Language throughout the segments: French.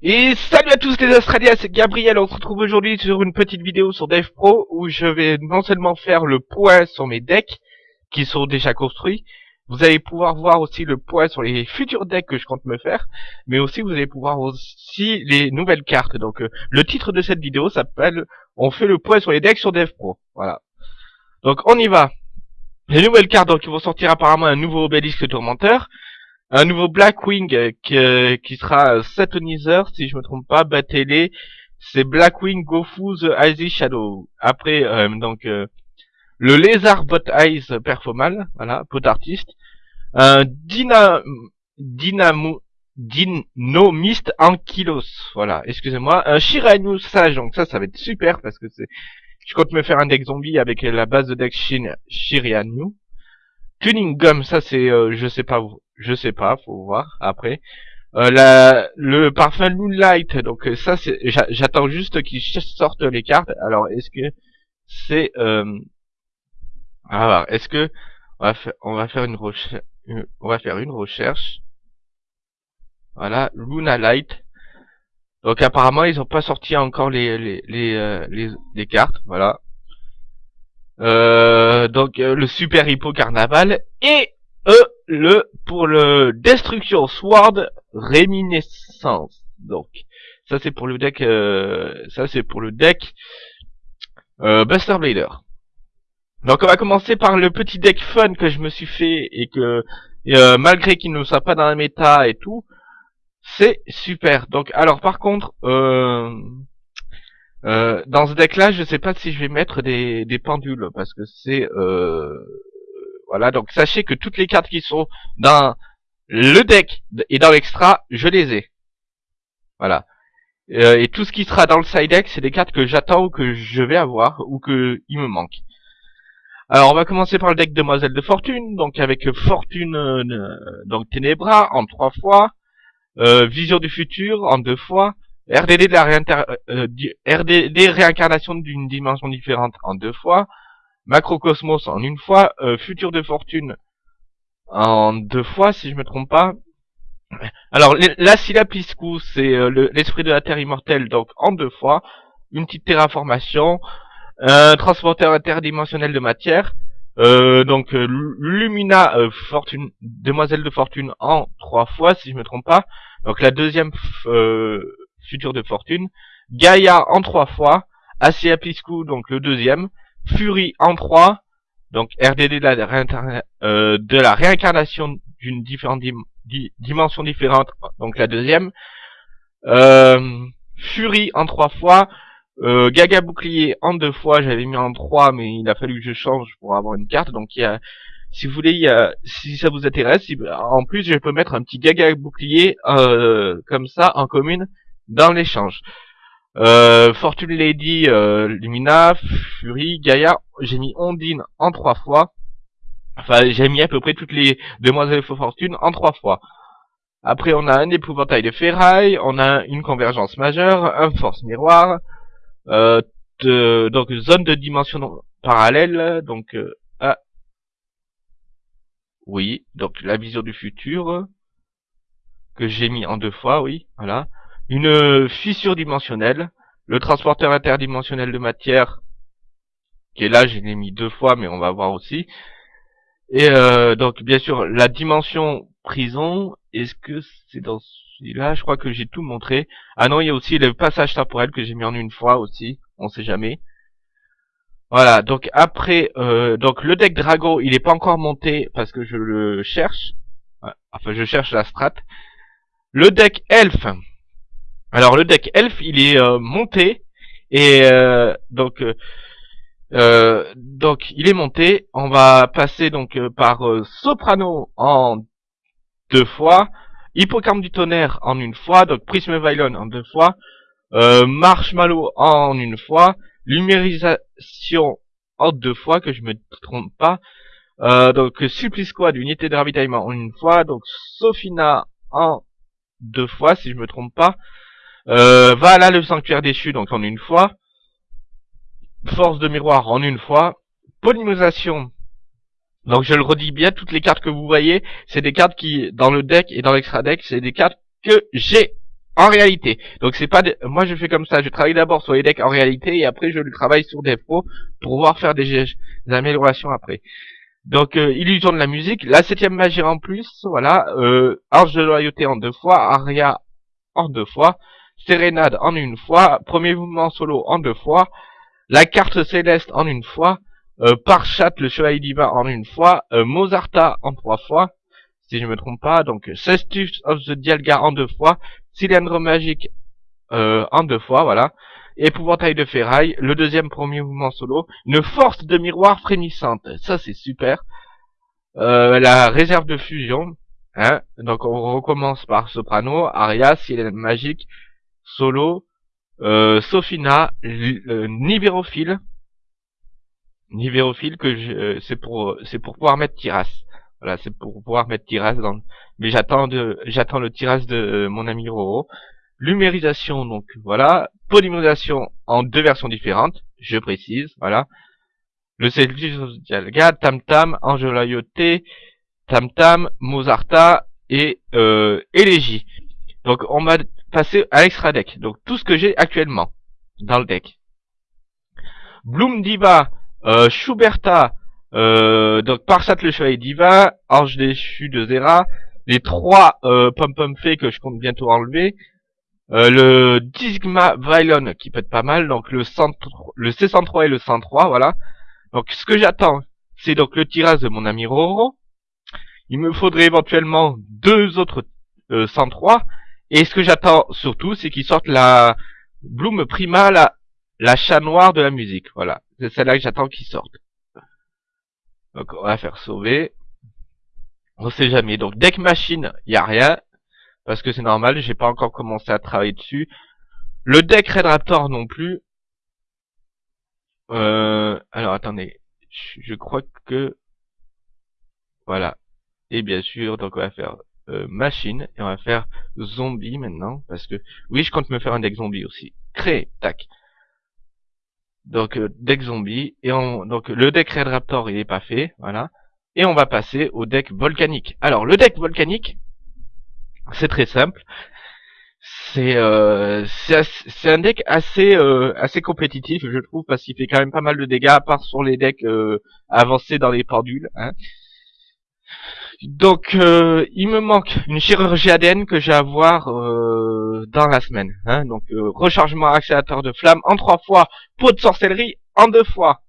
Et salut à tous les Australiens, c'est Gabriel, on se retrouve aujourd'hui sur une petite vidéo sur Dev Pro où je vais non seulement faire le point sur mes decks qui sont déjà construits, vous allez pouvoir voir aussi le point sur les futurs decks que je compte me faire, mais aussi vous allez pouvoir aussi les nouvelles cartes. Donc euh, le titre de cette vidéo s'appelle On fait le point sur les decks sur Dev Pro. Voilà. Donc on y va. Les nouvelles cartes donc ils vont sortir apparemment un nouveau obélisque tourmenteur, un nouveau Blackwing euh, qui, euh, qui sera Satonizer, si je me trompe pas, Batele, c'est Blackwing Gofu The Icy Shadow. Après, euh, donc, le Lézard Bot Eyes Performal, voilà, pot artiste. Un Dyna, Dynamo, Dynomist Ankylos, voilà, excusez-moi. Un Shiranu Sage, donc ça, ça va être super parce que c'est, je compte me faire un deck zombie avec la base de deck Shiranu. Tuning Gum, ça c'est, je sais pas, je sais pas, faut voir après. Euh, la, le parfum Moonlight, donc euh, ça c'est, j'attends juste qu'ils sortent les cartes. Alors est-ce que c'est, euh, est-ce que on va faire, on va faire une recherche, on va faire une recherche. Voilà, Luna Light. Donc apparemment ils ont pas sorti encore les les les, euh, les, les cartes, voilà. Euh, donc euh, le super hippo carnaval et E, le pour le Destruction Sword Réminiscence. Donc, ça c'est pour le deck, euh, ça c'est pour le deck euh, Buster Blader. Donc on va commencer par le petit deck fun que je me suis fait et que euh, malgré qu'il ne soit pas dans la méta et tout, c'est super. Donc alors par contre, euh, euh, dans ce deck là, je sais pas si je vais mettre des, des pendules parce que c'est euh, voilà, donc sachez que toutes les cartes qui sont dans le deck et dans l'extra, je les ai. Voilà. Euh, et tout ce qui sera dans le side deck, c'est des cartes que j'attends ou que je vais avoir ou que il me manque. Alors on va commencer par le deck Demoiselle de Fortune, donc avec Fortune euh, donc Ténébra en trois fois, euh, Vision du futur en deux fois, RDD de la RDD réincarnation d'une dimension différente en deux fois, Macrocosmos en une fois, euh, Futur de Fortune en deux fois, si je me trompe pas. Alors, la c'est euh, l'esprit de la Terre immortelle, donc en deux fois, une petite terraformation, un transporteur interdimensionnel de matière, euh, donc Lumina Fortune, Demoiselle de Fortune en trois fois, si je me trompe pas. Donc la deuxième Futur de Fortune, Gaïa en trois fois, Piscou, donc le deuxième, Fury en 3, donc RDD de la, euh, de la réincarnation d'une dimension différente, donc la deuxième. Euh, Fury en 3 fois, euh, Gaga bouclier en 2 fois, j'avais mis en 3 mais il a fallu que je change pour avoir une carte, donc si vous voulez, si ça vous intéresse, en plus je peux mettre un petit Gaga bouclier euh, comme ça en commune dans l'échange. Euh, Fortune Lady, euh, Lumina, Fury, Gaïa, j'ai mis Ondine en trois fois. Enfin, j'ai mis à peu près toutes les demoiselles de Fortune en trois fois. Après, on a un épouvantail de ferraille, on a une convergence majeure, un force miroir, euh, donc zone de dimension parallèle, donc euh, ah, oui, donc la vision du futur que j'ai mis en deux fois, oui, voilà une fissure dimensionnelle, le transporteur interdimensionnel de matière, qui est là, je l'ai mis deux fois, mais on va voir aussi. Et euh, donc, bien sûr, la dimension prison, est-ce que c'est dans celui-là? Je crois que j'ai tout montré. Ah non, il y a aussi le passage temporel que j'ai mis en une fois aussi, on sait jamais. Voilà, donc après, euh, donc le deck Drago, il n'est pas encore monté parce que je le cherche. Enfin, je cherche la strat. Le deck Elf, alors le deck elf, il est euh, monté et euh, donc euh, donc il est monté. On va passer donc par Soprano en deux fois, Hippocampe du tonnerre en une fois, donc Prisme Vylon en deux fois, Marshmallow en une fois, Lumérisation en deux fois, que je me trompe pas. donc Supplice Squad, unité de ravitaillement en une fois, donc Sophina en deux fois si je me trompe pas. Euh, voilà le sanctuaire déchu, donc en une fois. Force de miroir en une fois. Polymérisation. Donc je le redis bien, toutes les cartes que vous voyez, c'est des cartes qui, dans le deck et dans l'extra deck, c'est des cartes que j'ai en réalité. Donc c'est pas, moi je fais comme ça, je travaille d'abord sur les decks en réalité et après je le travaille sur des pros pour pouvoir faire des, améliorations après. Donc euh, illusion de la musique, la septième magie en plus, voilà, euh, Ange de loyauté en deux fois, Aria en deux fois, Sérénade en une fois, premier mouvement solo en deux fois, la carte céleste en une fois, euh, Parchat le chevalier divin en une fois, euh, en trois fois, si je me trompe pas, donc Cestus of the Dialga en deux fois, Cylindre magique euh, en deux fois, voilà, Épouvantail de ferraille, le deuxième premier mouvement solo, une force de miroir frémissante, ça c'est super, euh, la réserve de fusion, hein, donc on recommence par soprano, aria, cylindre magique, solo, euh, Sophina, euh, Nivérophile, Nivérophile que je, c'est pour c'est pour pouvoir mettre Tiras. Voilà, c'est pour pouvoir mettre Tiras dans. Mais j'attends de, j'attends le Tiras de euh, mon ami Roro. Lumérisation, donc voilà. Polymérisation en deux versions différentes, je précise, voilà. Le Dialga, Tam Tam, Angelayoté, Tam Tam, Mozarta et euh. Donc on va passer à l'extra deck. Donc tout ce que j'ai actuellement dans le deck. Bloom Diva, euh, Schuberta, euh, donc Parsat le chevalier divin, Ange déchu de Zera, les trois euh, pom pom fées que je compte bientôt enlever, euh, le Digma Vylon qui peut être pas mal, donc le, le C103 et le 103, voilà. Donc ce que j'attends, c'est donc le tirage de mon ami Roro. Il me faudrait éventuellement deux autres euh, 103. Et ce que j'attends surtout, c'est qu'ils sortent la Bloom Prima, la, la chat noire de la musique. Voilà, c'est celle-là que j'attends qu'ils sortent. Donc on va faire sauver. On sait jamais. Donc deck machine, il a rien parce que c'est normal, j'ai pas encore commencé à travailler dessus. Le deck Red Raptor non plus. Euh, alors attendez, je crois que voilà. Et bien sûr, donc on va faire euh, machine et on va faire zombie maintenant parce que oui, je compte me faire un deck zombie aussi. Créer, tac. Donc euh, deck zombie et on donc le deck Red Raptor il est pas fait, voilà. Et on va passer au deck volcanique. Alors le deck volcanique, c'est très simple. C'est euh, c'est un deck assez euh, assez compétitif, je trouve, parce qu'il fait quand même pas mal de dégâts, à part sur les decks euh, avancés dans les pendules. Hein. Donc, euh, il me manque une chirurgie ADN que j'ai à voir euh, dans la semaine. Hein. Donc, euh, rechargement accélérateur de flamme en trois fois, pot de sorcellerie en deux fois.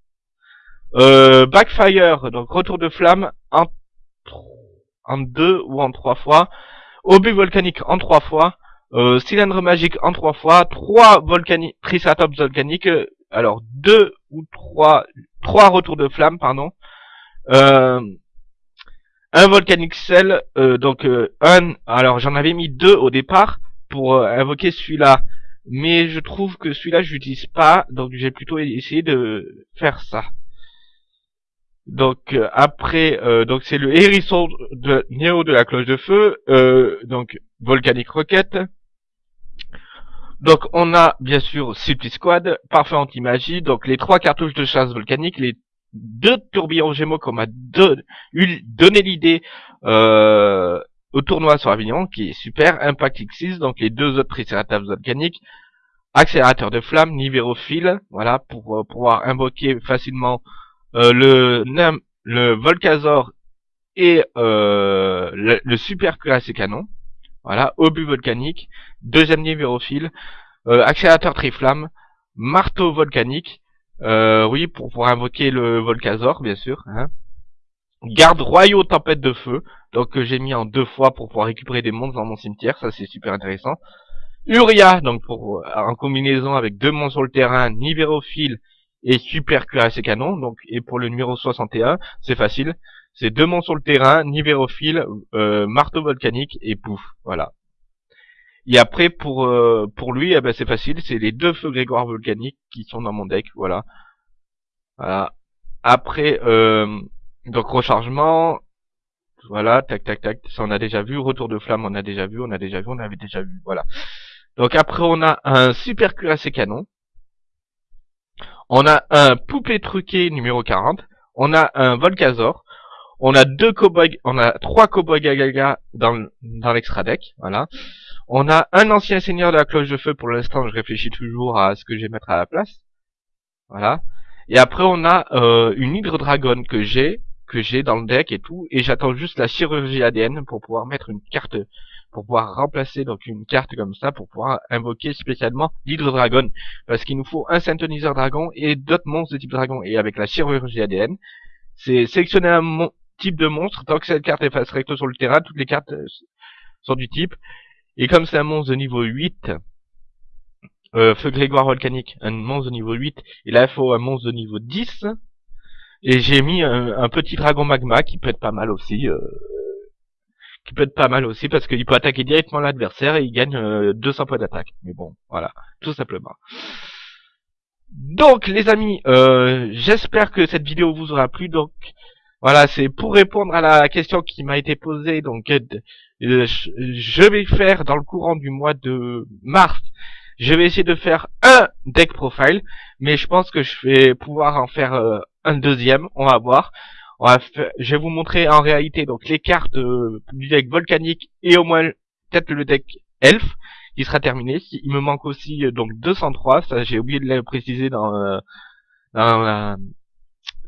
backfire, donc retour de flamme en, en deux ou en trois fois. Obus volcanique en trois fois. cylindre magique en trois fois. Trois volcaniques, triceratops volcanique. Alors, deux ou trois, trois retours de flamme, pardon. Euh, un Volcanic Cell, euh, donc euh, un, alors j'en avais mis deux au départ pour euh, invoquer celui-là, mais je trouve que celui-là je l'utilise pas, donc j'ai plutôt essayé de faire ça. Donc après, donc c'est le hérisson de Néo de la cloche de feu, donc Volcanic Rocket. Donc on a bien sûr Supli Squad, Parfait Anti-Magie, donc les trois cartouches de chasse volcanique, les deux tourbillons Gémeaux qu'on m'a donné l'idée euh, au tournoi sur Avignon, qui est super, Impact X6, donc les deux autres Triceratops volcaniques, accélérateur de flamme, Nivérophile, voilà, pour euh, pouvoir invoquer facilement euh, le le Volcazor et le, le, super cuirassé canon, voilà, obus volcanique, deuxième Nivérophile, accélérateur triflamme, marteau volcanique, euh, oui, pour, pour invoquer le Volcazor, bien sûr. Hein. Garde royaux tempête de feu, donc que j'ai mis en deux fois pour pouvoir récupérer des monstres dans mon cimetière, ça c'est super intéressant. Uria, donc pour en combinaison avec deux monstres sur le terrain, Nivérophile et super cuirassé canon, donc et pour le numéro 61, c'est facile. C'est deux monstres sur le terrain, Nivérophile, euh, marteau volcanique et pouf, voilà. Et après pour euh, pour lui, eh ben c'est facile, c'est les deux feux Grégoire volcaniques qui sont dans mon deck, voilà. Voilà. Après euh, donc rechargement, voilà, tac tac tac, ça on a déjà vu, retour de flamme on a déjà vu, on a déjà vu, on avait déjà vu, voilà. Donc après on a un super cuirassé canon. On a un poupée truqué numéro 40. On a un Volcazor. On a deux cowboys, on a trois cowboys Gagaga dans, dans l'extra deck, voilà. On a un ancien seigneur de la cloche de feu, pour l'instant je réfléchis toujours à ce que je vais mettre à la place. Voilà. Et après on a euh, une hydre dragon que j'ai, que j'ai dans le deck et tout, et j'attends juste la chirurgie ADN pour pouvoir mettre une carte, pour pouvoir remplacer donc une carte comme ça, pour pouvoir invoquer spécialement l'hydre dragon, parce qu'il nous faut un synthoniseur dragon et d'autres monstres de type dragon, et avec la chirurgie ADN, c'est sélectionner un type de monstre, tant que cette carte est face recto sur le terrain, toutes les cartes euh, sont du type, et comme c'est un monstre de niveau 8, euh, Feu Grégoire Volcanique, un monstre de niveau 8, et là il faut un monstre de niveau 10, et j'ai mis un, petit dragon magma qui peut être pas mal aussi. Euh, qui peut être pas mal aussi parce qu'il peut attaquer directement l'adversaire et il gagne 200 euh, points d'attaque. Mais bon, voilà, tout simplement. Donc les amis, euh, j'espère que cette vidéo vous aura plu. Donc voilà, c'est pour répondre à la question qui m'a été posée. Donc je vais faire dans le courant du mois de mars, je vais essayer de faire un deck profile, mais je pense que je vais pouvoir en faire un deuxième, on va voir. Je vais vous montrer en réalité donc les cartes euh, du deck volcanique et au moins peut-être le deck elf qui sera terminé. Il me manque aussi euh, donc 203, ça j'ai oublié de le préciser dans, euh, dans,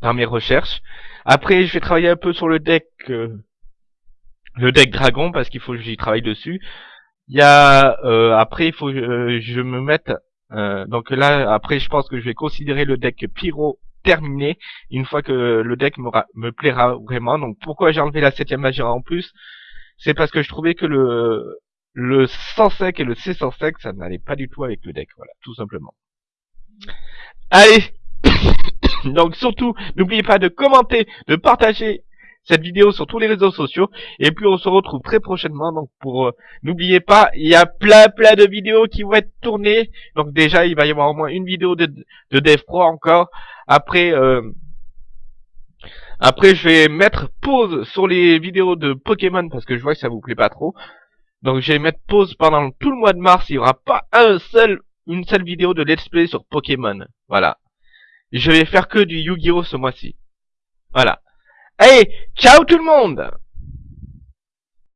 dans, mes recherches. Après je vais travailler un peu sur le deck le deck dragon parce qu'il faut que j'y travaille dessus. Il y a après il faut que je me mette donc là après je pense que je vais considérer le deck pyro terminé une fois que le deck me plaira vraiment. Donc pourquoi j'ai enlevé la 7 magie en plus? C'est parce que je trouvais que le le 105 et le C105 ça n'allait pas du tout avec le deck, voilà, tout simplement. Allez Donc surtout, n'oubliez pas de commenter, de partager cette vidéo sur tous les réseaux sociaux. Et puis on se retrouve très prochainement. Donc pour euh, n'oubliez pas, il y a plein plein de vidéos qui vont être tournées. Donc déjà il va y avoir au moins une vidéo de, de Dev Pro encore. Après euh, après je vais mettre pause sur les vidéos de Pokémon parce que je vois que ça vous plaît pas trop. Donc je vais mettre pause pendant tout le mois de mars. Il y aura pas un seul une seule vidéo de let's play sur Pokémon. Voilà. Je vais faire que du Yu-Gi-Oh ce mois-ci. Voilà. Allez, ciao tout le monde